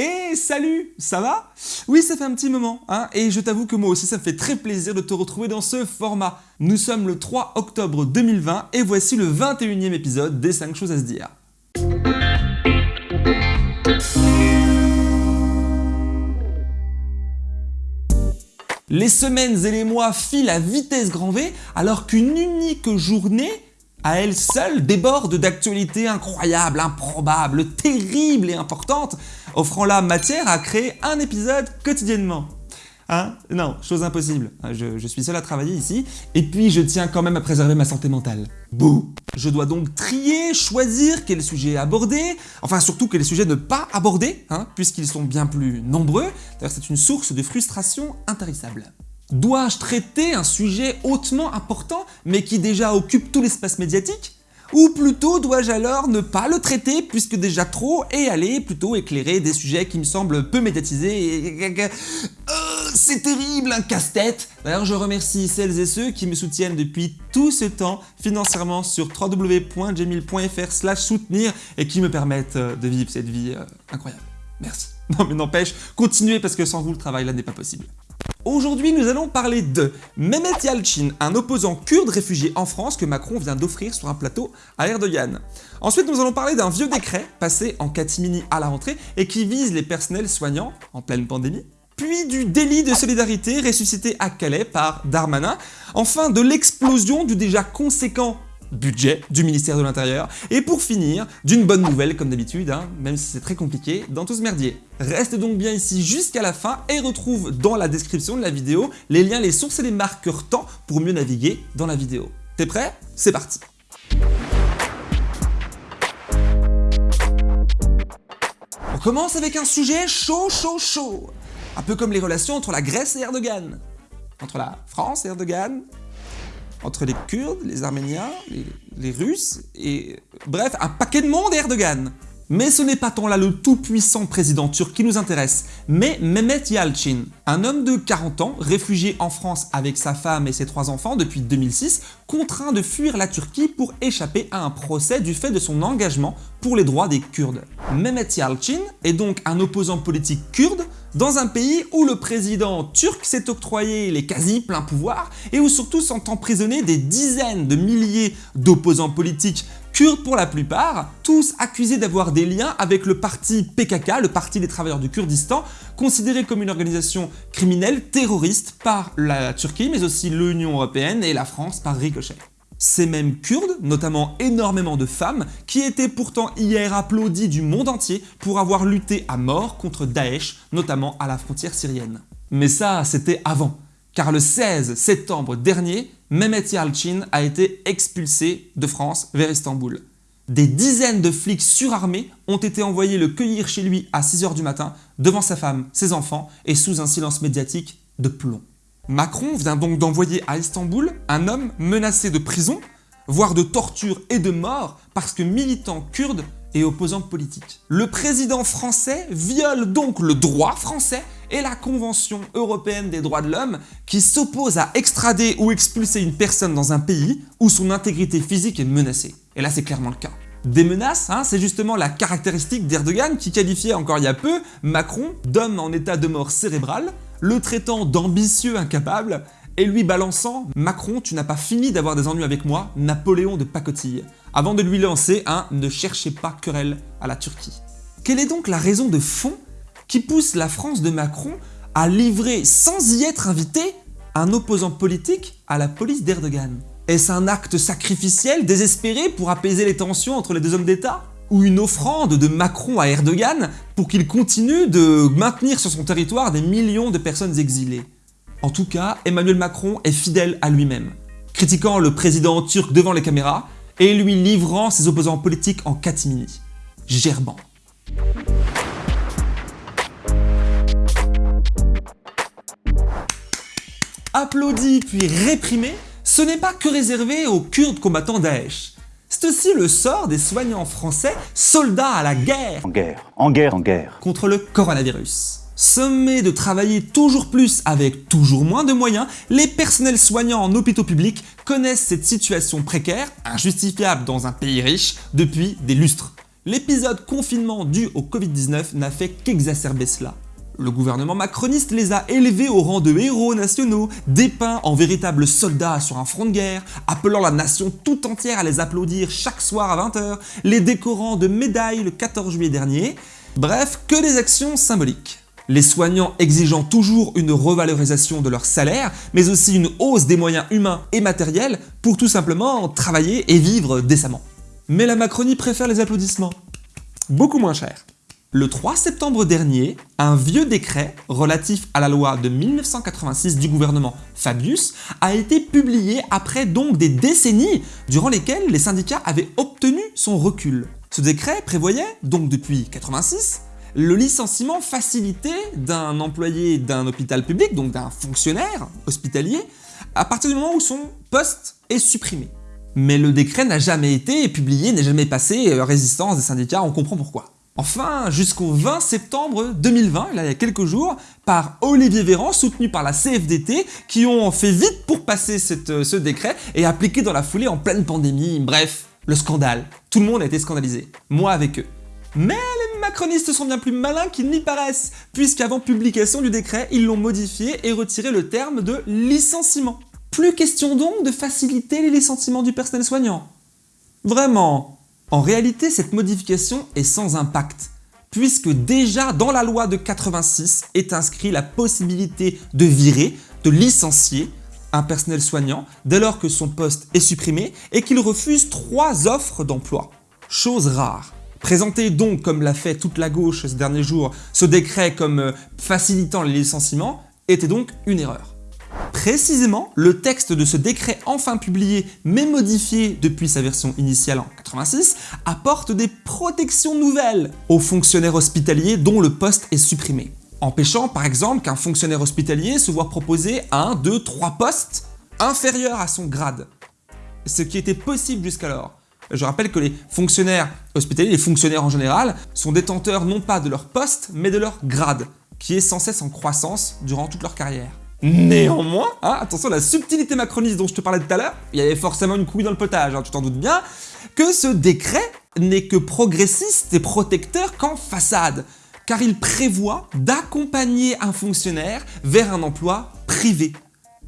Et salut, ça va? Oui, ça fait un petit moment, hein, et je t'avoue que moi aussi ça me fait très plaisir de te retrouver dans ce format. Nous sommes le 3 octobre 2020 et voici le 21e épisode des 5 choses à se dire. Les semaines et les mois filent à vitesse grand V alors qu'une unique journée à elle seule déborde d'actualités incroyables, improbables, terribles et importantes, offrant la matière à créer un épisode quotidiennement. Hein? Non, chose impossible. Hein, je, suis seul à travailler ici, et puis je tiens quand même à préserver ma santé mentale. Bouh Je dois donc trier, choisir quels sujets aborder, enfin surtout quels sujets ne pas aborder, hein, puisqu'ils sont bien plus nombreux. D'ailleurs, c'est une source de frustration intarissable. Dois-je traiter un sujet hautement important, mais qui déjà occupe tout l'espace médiatique? Ou plutôt dois-je alors ne pas le traiter puisque déjà trop et aller plutôt éclairer des sujets qui me semblent peu médiatisés. Euh, c'est terrible, un casse-tête D'ailleurs, je remercie celles et ceux qui me soutiennent depuis tout ce temps financièrement sur www.jamil.fr soutenir et qui me permettent euh, de vivre cette vie euh, incroyable. Merci. Non mais n'empêche, continuez parce que sans vous, le travail là n'est pas possible. Aujourd'hui, nous allons parler de Mehmet Yalchin, un opposant kurde réfugié en France que Macron vient d'offrir sur un plateau à Erdogan. Ensuite, nous allons parler d'un vieux décret passé en catimini à la rentrée et qui vise les personnels soignants en pleine pandémie puis du délit de solidarité ressuscité à Calais par Darmanin, enfin de l'explosion du déjà conséquent budget du ministère de l'Intérieur, et pour finir, d'une bonne nouvelle comme d'habitude, hein, même si c'est très compliqué, dans tout ce merdier. Reste donc bien ici jusqu'à la fin et retrouve dans la description de la vidéo les liens, les sources et les marqueurs temps pour mieux naviguer dans la vidéo. T'es prêt? C'est parti On commence avec un sujet chaud chaud chaud Un peu comme les relations entre la Grèce et Erdogan. Entre la France et Erdogan, entre les Kurdes, les Arméniens, les, Russes, et bref, un paquet de monde Erdogan. Mais ce n'est pas tant là le tout-puissant président turc qui nous intéresse, mais Mehmet Yalchin, un homme de 40 ans, réfugié en France avec sa femme et ses trois enfants depuis 2006, contraint de fuir la Turquie pour échapper à un procès du fait de son engagement pour les droits des Kurdes. Mehmet Yalchin est donc un opposant politique kurde dans un pays où le président turc s'est octroyé les quasi pleins pouvoirs et où surtout sont emprisonnés des dizaines de milliers d'opposants politiques kurdes pour la plupart, tous accusés d'avoir des liens avec le parti PKK, le parti des travailleurs du Kurdistan, considéré comme une organisation criminelle terroriste par la Turquie mais aussi l'Union Européenne et la France par ricochet. Ces mêmes Kurdes, notamment énormément de femmes, qui étaient pourtant hier applaudis du monde entier pour avoir lutté à mort contre Daesh, notamment à la frontière syrienne. Mais ça, c'était avant, car le 16 septembre dernier, Mehmet Yalchin a été expulsé de France vers Istanbul. Des dizaines de flics surarmés ont été envoyés le cueillir chez lui à 6h du matin, devant sa femme, ses enfants et sous un silence médiatique de plomb. Macron vient donc d'envoyer à Istanbul un homme menacé de prison, voire de torture et de mort parce que militant kurde et opposant politique. Le président français viole donc le droit français et la Convention européenne des droits de l'homme qui s'oppose à extrader ou expulser une personne dans un pays où son intégrité physique est menacée. Et là c'est clairement le cas. Des menaces, hein, c'est justement la caractéristique d'Erdogan qui qualifiait encore il y a peu Macron d'homme en état de mort cérébrale le traitant d'ambitieux incapable et lui balançant « Macron, tu n'as pas fini d'avoir des ennuis avec moi, Napoléon de pacotille », avant de lui lancer un « Ne cherchez pas querelle à la Turquie ». Quelle est donc la raison de fond qui pousse la France de Macron à livrer, sans y être invité, un opposant politique à la police d'Erdogan? Est-ce un acte sacrificiel, désespéré pour apaiser les tensions entre les deux hommes d'État? Ou une offrande de Macron à Erdogan pour qu'il continue de maintenir sur son territoire des millions de personnes exilées. En tout cas, Emmanuel Macron est fidèle à lui-même, critiquant le président turc devant les caméras et lui livrant ses opposants politiques en catimini, gerbant. Applaudi puis réprimé, ce n'est pas que réservé aux Kurdes combattants Daesh. C'est aussi le sort des soignants français soldats à la guerre. En guerre, en guerre, en guerre. Contre le coronavirus. Sommés de travailler toujours plus avec toujours moins de moyens, les personnels soignants en hôpitaux publics connaissent cette situation précaire, injustifiable dans un pays riche, depuis des lustres. L'épisode confinement dû au Covid-19 n'a fait qu'exacerber cela. Le gouvernement macroniste les a élevés au rang de héros nationaux, dépeints en véritables soldats sur un front de guerre, appelant la nation tout entière à les applaudir chaque soir à 20h, les décorant de médailles le 14 juillet dernier. Bref, que des actions symboliques. Les soignants exigeant toujours une revalorisation de leur salaire, mais aussi une hausse des moyens humains et matériels pour tout simplement travailler et vivre décemment. Mais la Macronie préfère les applaudissements. Beaucoup moins cher. Le 3 septembre dernier, un vieux décret relatif à la loi de 1986 du gouvernement Fabius a été publié après donc des décennies durant lesquelles les syndicats avaient obtenu son recul. Ce décret prévoyait, donc depuis 86, le licenciement facilité d'un employé d'un hôpital public, donc d'un fonctionnaire hospitalier, à partir du moment où son poste est supprimé. Mais le décret n'a jamais été publié, n'est jamais passé euh, résistance des syndicats, on comprend pourquoi. Enfin, jusqu'au 20 septembre 2020, là, il y a quelques jours, par Olivier Véran, soutenu par la CFDT, qui ont fait vite pour passer euh, ce décret et appliquer dans la foulée en pleine pandémie. Bref, le scandale. Tout le monde a été scandalisé. Moi avec eux. Mais les macronistes sont bien plus malins qu'ils n'y paraissent, puisqu'avant publication du décret, ils l'ont modifié et retiré le terme de licenciement. Plus question donc de faciliter les licenciements du personnel soignant. Vraiment en réalité, cette modification est sans impact, puisque déjà dans la loi de 86 est inscrit la possibilité de virer, de licencier un personnel soignant dès lors que son poste est supprimé et qu'il refuse trois offres d'emploi. Chose rare. Présenté donc, comme l'a fait toute la gauche ces derniers jours, ce décret comme euh, facilitant les licenciements était donc une erreur. Précisément, le texte de ce décret enfin publié mais modifié depuis sa version initiale en 86 apporte des protections nouvelles aux fonctionnaires hospitaliers dont le poste est supprimé. Empêchant par exemple qu'un fonctionnaire hospitalier se voit proposer un, deux, trois postes inférieurs à son grade. Ce qui était possible jusqu'alors. Je rappelle que les fonctionnaires hospitaliers, les fonctionnaires en général, sont détenteurs non pas de leur poste, mais de leur grade, qui est sans cesse en croissance durant toute leur carrière. Néanmoins, hein, attention la subtilité macroniste dont je te parlais tout à l'heure, il y avait forcément une couille dans le potage, hein, tu t'en doutes bien, que ce décret n'est que progressiste et protecteur qu'en façade, car il prévoit d'accompagner un fonctionnaire vers un emploi privé,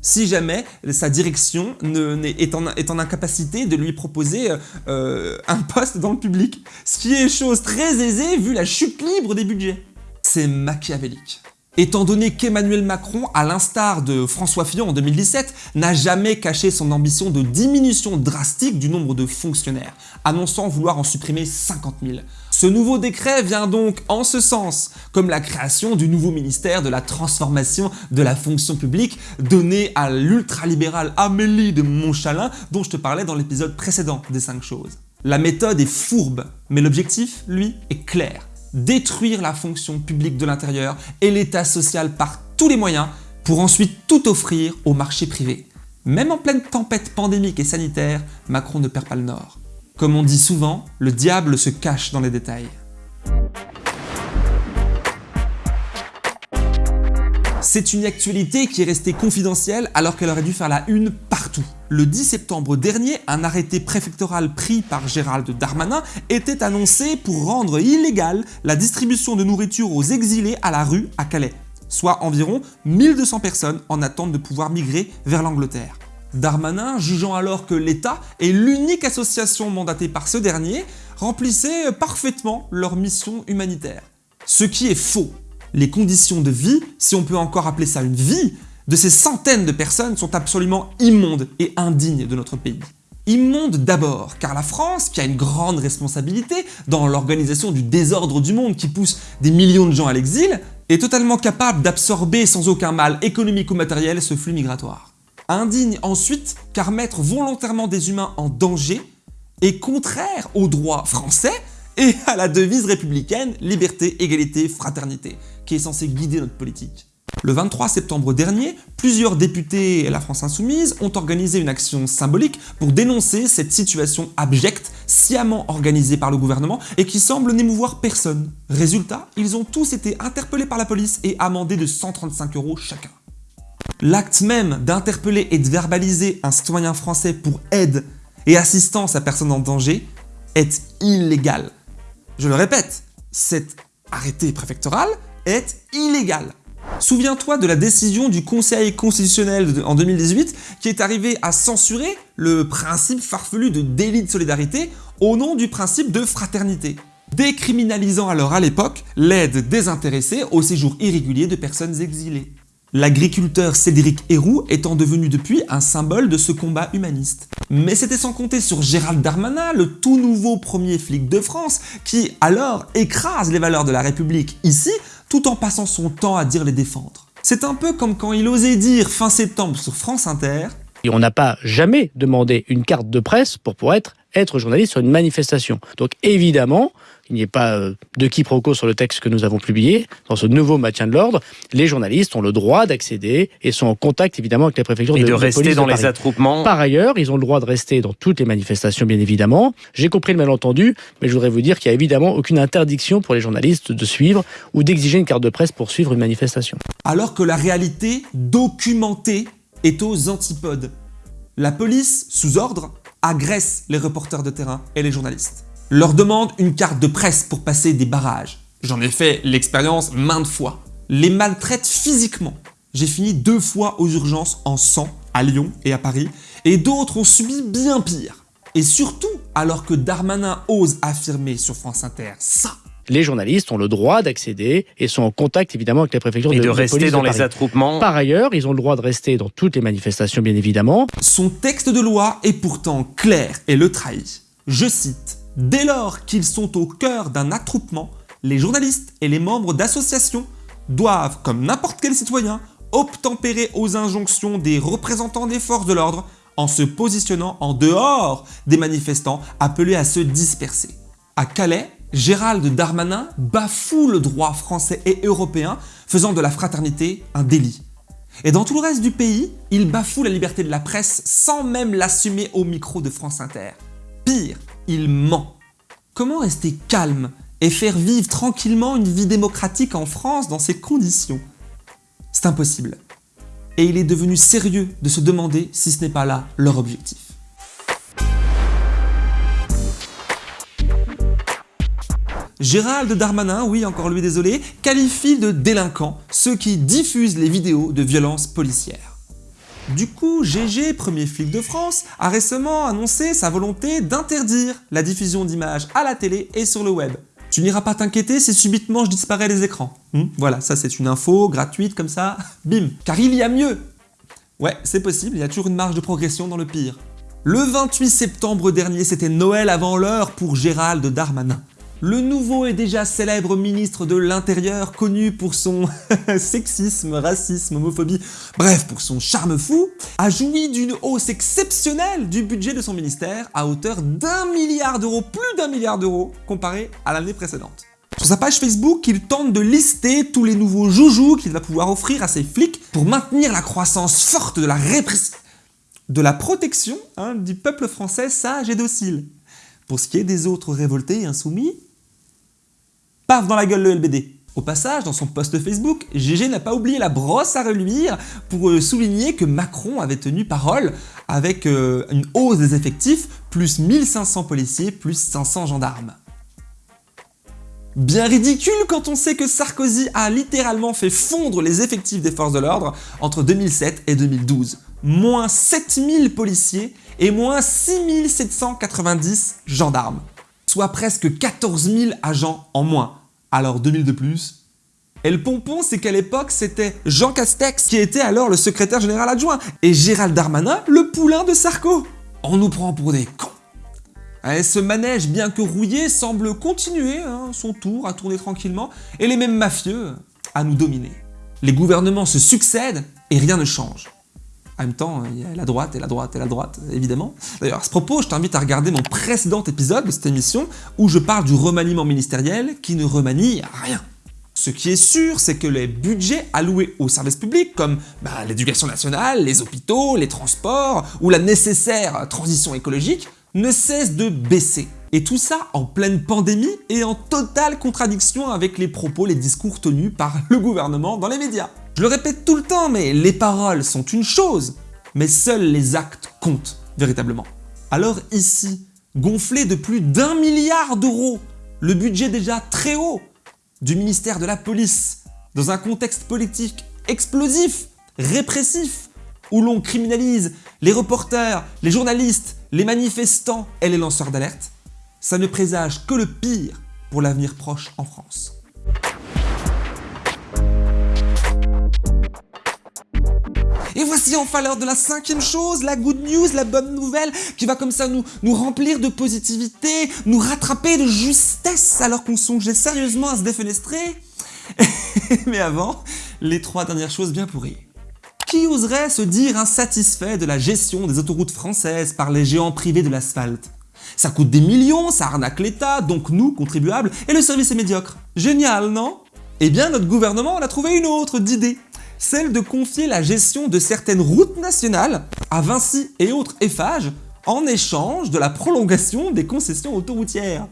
si jamais sa direction est, en, incapacité de lui proposer euh, un poste dans le public, ce qui est chose très aisée vu la chute libre des budgets. C'est machiavélique. Étant donné qu'Emmanuel Macron, à l'instar de François Fillon en 2017, n'a jamais caché son ambition de diminution drastique du nombre de fonctionnaires, annonçant vouloir en supprimer 50 000. Ce nouveau décret vient donc en ce sens, comme la création du nouveau ministère de la transformation de la fonction publique donné à l'ultralibérale Amélie de Montchalin dont je te parlais dans l'épisode précédent des 5 choses. La méthode est fourbe, mais l'objectif, lui, est clair détruire la fonction publique de l'intérieur et l'état social par tous les moyens pour ensuite tout offrir au marché privé. Même en pleine tempête pandémique et sanitaire, Macron ne perd pas le nord. Comme on dit souvent, le diable se cache dans les détails. C'est une actualité qui est restée confidentielle alors qu'elle aurait dû faire la une Le 10 septembre dernier, un arrêté préfectoral pris par Gérald Darmanin était annoncé pour rendre illégale la distribution de nourriture aux exilés à la rue à Calais, soit environ 1200 personnes en attente de pouvoir migrer vers l'Angleterre. Darmanin, jugeant alors que l'État est l'unique association mandatée par ce dernier, remplissait parfaitement leur mission humanitaire. Ce qui est faux les conditions de vie, si on peut encore appeler ça une vie, de ces centaines de personnes sont absolument immondes et indignes de notre pays. Immondes d'abord, car la France, qui a une grande responsabilité dans l'organisation du désordre du monde qui pousse des millions de gens à l'exil, est totalement capable d'absorber sans aucun mal économique ou matériel ce flux migratoire. Indigne ensuite, car mettre volontairement des humains en danger est contraire au droit français et à la devise républicaine liberté, égalité, fraternité qui est censé guider notre politique. Le 23 septembre dernier, plusieurs députés et la France Insoumise ont organisé une action symbolique pour dénoncer cette situation abjecte, sciemment organisée par le gouvernement et qui semble n'émouvoir personne. Résultat, ils ont tous été interpellés par la police et amendés de 135 euros chacun. L'acte même d'interpeller et de verbaliser un citoyen français pour aide et assistance à personne en danger est illégal Je le répète, cet arrêté préfectoral est illégal. Souviens-toi de la décision du Conseil constitutionnel en 2018 qui est arrivé à censurer le principe farfelu de délit de solidarité au nom du principe de fraternité, décriminalisant alors à l'époque l'aide désintéressée au séjour irrégulier de personnes exilées. L'agriculteur Cédric Héroux étant devenu depuis un symbole de ce combat humaniste. Mais c'était sans compter sur Gérald Darmanin, le tout nouveau premier flic de France, qui alors écrase les valeurs de la République ici, tout en passant son temps à dire les défendre. C'est un peu comme quand il osait dire fin septembre sur France Inter et on n'a pas jamais demandé une carte de presse pour pouvoir être, être journaliste sur une manifestation. Donc évidemment, il n'y ait pas euh, de quiproquo sur le texte que nous avons publié, dans ce nouveau maintien de l'ordre, les journalistes ont le droit d'accéder et sont en contact évidemment avec les préfectures et de, rester dans de les attroupements. Par ailleurs, ils ont le droit de rester dans toutes les manifestations bien évidemment. J'ai compris le malentendu, mais je voudrais vous dire qu'il n'y a évidemment aucune interdiction pour les journalistes de suivre ou d'exiger une carte de presse pour suivre une manifestation. Alors que la réalité documentée est aux antipodes. La police, sous ordre, agresse les reporters de terrain et les journalistes. Leur demande une carte de presse pour passer des barrages. J'en ai fait l'expérience maintes fois. Les maltraite physiquement. J'ai fini deux fois aux urgences en sang, à Lyon et à Paris, et d'autres ont subi bien pire. Et surtout, alors que Darmanin ose affirmer sur France Inter ça, les journalistes ont le droit d'accéder et sont en contact évidemment avec les préfectures et de, de, de rester police dans de les attroupements. Par ailleurs, ils ont le droit de rester dans toutes les manifestations bien évidemment. Son texte de loi est pourtant clair et le trahit. Je cite « Dès lors qu'ils sont au cœur d'un attroupement, les journalistes et les membres d'associations doivent, comme n'importe quel citoyen, obtempérer aux injonctions des représentants des forces de l'ordre en se positionnant en dehors des manifestants appelés à se disperser. » À Calais, Gérald Darmanin bafoue le droit français et européen, faisant de la fraternité un délit. Et dans tout le reste du pays, il bafoue la liberté de la presse sans même l'assumer au micro de France Inter. Pire, il ment. Comment rester calme et faire vivre tranquillement une vie démocratique en France dans ces conditions? C'est impossible. Et il est devenu sérieux de se demander si ce n'est pas là leur objectif. Gérald Darmanin, oui encore lui désolé, qualifie de délinquants ceux qui diffusent les vidéos de violences policières. Du coup, GG, premier flic de France, a récemment annoncé sa volonté d'interdire la diffusion d'images à la télé et sur le web. Tu n'iras pas t'inquiéter si subitement je disparais des écrans. Hmm voilà, ça c'est une info gratuite comme ça, bim. Car il y a mieux Ouais, c'est possible, il y a toujours une marge de progression dans le pire. Le 28 septembre dernier, c'était Noël avant l'heure pour Gérald Darmanin. Le nouveau et déjà célèbre ministre de l'Intérieur, connu pour son sexisme, racisme, homophobie, bref pour son charme fou, a joui d'une hausse exceptionnelle du budget de son ministère à hauteur d'un milliard d'euros, plus d'un milliard d'euros, comparé à l'année précédente. Sur sa page Facebook, il tente de lister tous les nouveaux joujoux qu'il va pouvoir offrir à ses flics pour maintenir la croissance forte de la répression, de la protection hein, du peuple français sage et docile. Pour ce qui est des autres révoltés et insoumis, paf dans la gueule le LBD. Au passage, dans son post Facebook, GG n'a pas oublié la brosse à reluire pour euh, souligner que Macron avait tenu parole avec euh, une hausse des effectifs, plus 1500 policiers, plus 500 gendarmes. Bien ridicule quand on sait que Sarkozy a littéralement fait fondre les effectifs des forces de l'ordre entre 2007 et 2012. Moins 7000 policiers et moins 6790 gendarmes. Soit presque 14 000 agents en moins. Alors 2000 de plus Et le pompon, c'est qu'à l'époque, c'était Jean Castex qui était alors le secrétaire général adjoint et Gérald Darmanin, le poulain de Sarko. On nous prend pour des cons. Et ce manège, bien que rouillé, semble continuer hein, son tour à tourner tranquillement et les mêmes mafieux à nous dominer. Les gouvernements se succèdent et rien ne change. En même temps, il y a la droite et la droite et la droite, évidemment. D'ailleurs, à ce propos, je t'invite à regarder mon précédent épisode de cette émission où je parle du remaniement ministériel qui ne remanie rien. Ce qui est sûr, c'est que les budgets alloués aux services publics comme bah, l'éducation nationale, les hôpitaux, les transports ou la nécessaire transition écologique ne cessent de baisser. Et tout ça en pleine pandémie et en totale contradiction avec les propos, les discours tenus par le gouvernement dans les médias. Je le répète tout le temps, mais les paroles sont une chose, mais seuls les actes comptent véritablement. Alors ici, gonflé de plus d'un milliard d'euros le budget déjà très haut du ministère de la Police dans un contexte politique explosif, répressif, où l'on criminalise les reporters, les journalistes, les manifestants et les lanceurs d'alerte, ça ne présage que le pire pour l'avenir proche en France. Et voici enfin l'heure de la cinquième chose, la good news, la bonne nouvelle, qui va comme ça nous, remplir de positivité, nous rattraper de justesse alors qu'on songeait sérieusement à se défenestrer. Mais avant, les trois dernières choses bien pourries. Qui oserait se dire insatisfait de la gestion des autoroutes françaises par les géants privés de l'asphalte? Ça coûte des millions, ça arnaque l'État, donc nous, contribuables, et le service est médiocre. Génial, non? Eh bien, notre gouvernement en a trouvé une autre d'idée celle de confier la gestion de certaines routes nationales à Vinci et autres Eiffage en échange de la prolongation des concessions autoroutières.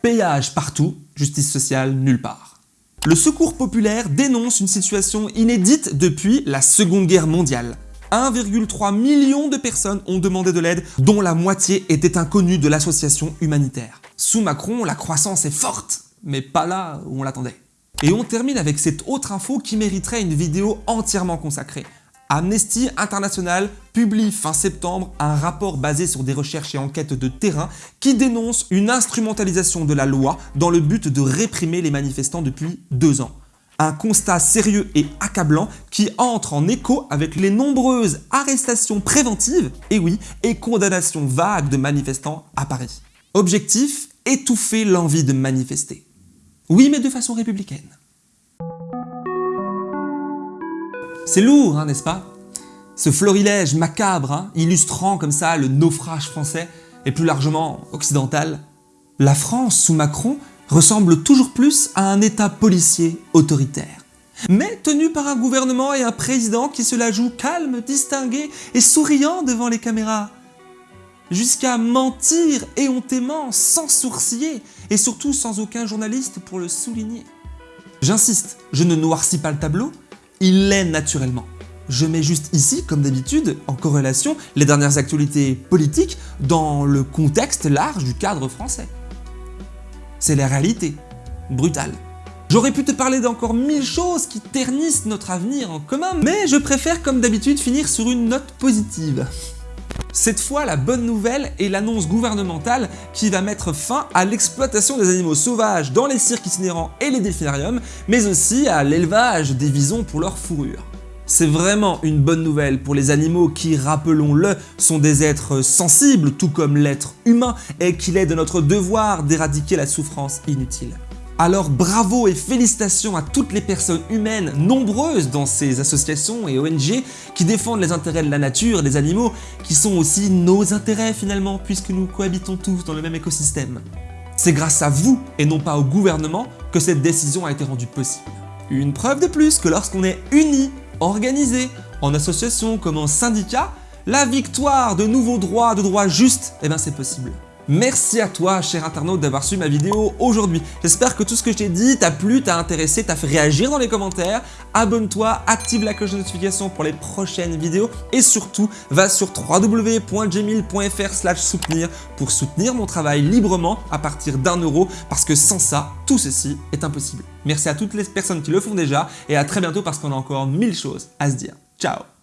Péage partout, justice sociale nulle part. Le Secours populaire dénonce une situation inédite depuis la Seconde Guerre mondiale. 1,3 million de personnes ont demandé de l'aide, dont la moitié était inconnue de l'association humanitaire. Sous Macron, la croissance est forte, mais pas là où on l'attendait. Et on termine avec cette autre info qui mériterait une vidéo entièrement consacrée. Amnesty International publie fin septembre un rapport basé sur des recherches et enquêtes de terrain qui dénonce une instrumentalisation de la loi dans le but de réprimer les manifestants depuis deux ans. Un constat sérieux et accablant qui entre en écho avec les nombreuses arrestations préventives, et oui, et condamnations vagues de manifestants à Paris. Objectif, étouffer l'envie de manifester. Oui, mais de façon républicaine. C'est lourd, hein, n'est-ce pas? Ce florilège macabre, hein, illustrant comme ça le naufrage français, et plus largement occidental. La France, sous Macron, ressemble toujours plus à un état policier autoritaire. Mais tenu par un gouvernement et un président qui se la jouent calme, distingué et souriant devant les caméras jusqu'à mentir éhontément, sans sourciller, et surtout sans aucun journaliste pour le souligner. J'insiste, je ne noircis pas le tableau, il l'est naturellement. Je mets juste ici, comme d'habitude, en corrélation les dernières actualités politiques dans le contexte large du cadre français. C'est la réalité, brutale. J'aurais pu te parler d'encore mille choses qui ternissent notre avenir en commun, mais je préfère comme d'habitude finir sur une note positive. Cette fois, la bonne nouvelle est l'annonce gouvernementale qui va mettre fin à l'exploitation des animaux sauvages dans les cirques itinérants et les delphinariums, mais aussi à l'élevage des visons pour leur fourrure. C'est vraiment une bonne nouvelle pour les animaux qui, rappelons-le, sont des êtres sensibles, tout comme l'être humain, et qu'il est de notre devoir d'éradiquer la souffrance inutile. Alors bravo et félicitations à toutes les personnes humaines nombreuses dans ces associations et ONG qui défendent les intérêts de la nature, des animaux, qui sont aussi nos intérêts finalement puisque nous cohabitons tous dans le même écosystème. C'est grâce à vous et non pas au gouvernement que cette décision a été rendue possible. Une preuve de plus que lorsqu'on est unis, organisés, en association comme en syndicat, la victoire de nouveaux droits, de droits justes, eh ben c'est possible. Merci à toi, cher internaute, d'avoir suivi ma vidéo aujourd'hui. J'espère que tout ce que je t'ai dit t'a plu, t'a intéressé, t'a fait réagir dans les commentaires. Abonne-toi, active la cloche de notification pour les prochaines vidéos et surtout, va sur www.jemil.fr soutenir pour soutenir mon travail librement à partir d'un euro parce que sans ça, tout ceci est impossible. Merci à toutes les personnes qui le font déjà et à très bientôt parce qu'on a encore mille choses à se dire. Ciao